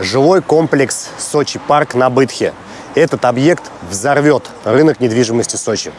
жилой комплекс Сочи Парк на Бытхе. Этот объект взорвет рынок недвижимости Сочи.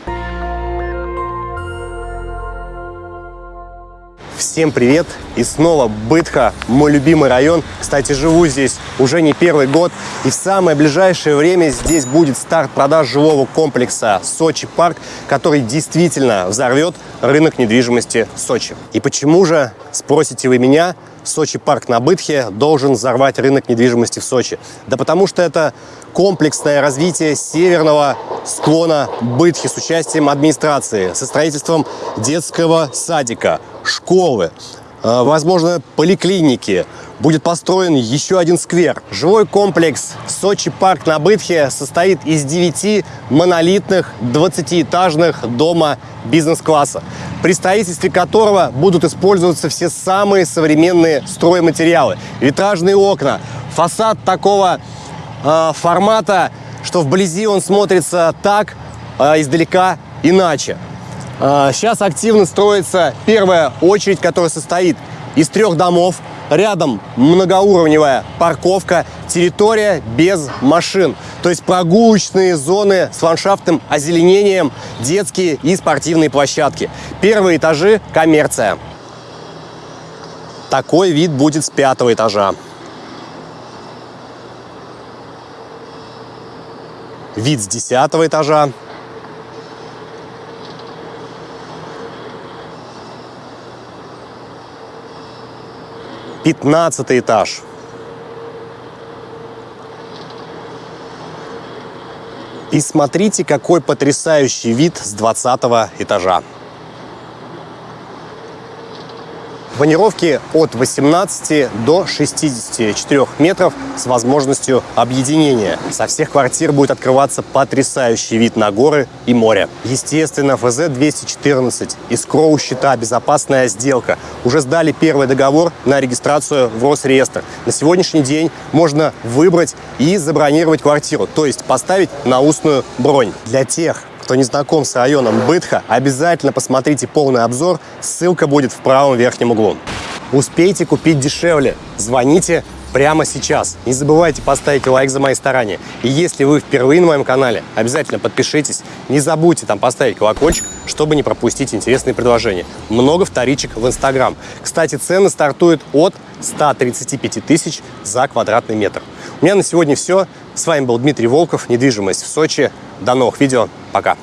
Всем привет! И снова Бытха, мой любимый район. Кстати, живу здесь уже не первый год. И в самое ближайшее время здесь будет старт продаж жилого комплекса Сочи Парк, который действительно взорвет рынок недвижимости Сочи. И почему же, спросите вы меня, Сочи парк на Бытхе должен взорвать рынок недвижимости в Сочи? Да потому что это комплексное развитие северного склона Бытхи с участием администрации, со строительством детского садика, школы, э, возможно, поликлиники. Будет построен еще один сквер. Жилой комплекс Сочи парк на Бытхе состоит из 9 монолитных 20-этажных дома бизнес-класса, при строительстве которого будут использоваться все самые современные стройматериалы. Витражные окна, фасад такого э, формата, что вблизи он смотрится так, э, издалека иначе. Сейчас а, активно строится первая очередь, которая состоит из трех домов. Рядом многоуровневая парковка, территория без машин. То есть прогулочные зоны с ландшафтным озеленением, детские и спортивные площадки. Первые этажи – коммерция. Такой вид будет с пятого этажа. Вид с десятого этажа. 15 этаж. И смотрите, какой потрясающий вид с 20 этажа. Планировки от 18 до 64 метров с возможностью объединения. Со всех квартир будет открываться потрясающий вид на горы и море. Естественно, ФЗ-214 из Кроу счета «Безопасная сделка» уже сдали первый договор на регистрацию в Росреестр. На сегодняшний день можно выбрать и забронировать квартиру, то есть поставить на устную бронь. Для тех, кто не знаком с районом Бытха, обязательно посмотрите полный обзор, ссылка будет в правом верхнем углу. Успейте купить дешевле, звоните прямо сейчас. Не забывайте поставить лайк за мои старания. И если вы впервые на моем канале, обязательно подпишитесь. Не забудьте там поставить колокольчик, чтобы не пропустить интересные предложения. Много вторичек в Инстаграм. Кстати, цены стартуют от 135 тысяч за квадратный метр. У меня на сегодня все. С вами был Дмитрий Волков, недвижимость в Сочи. До новых видео. Пока.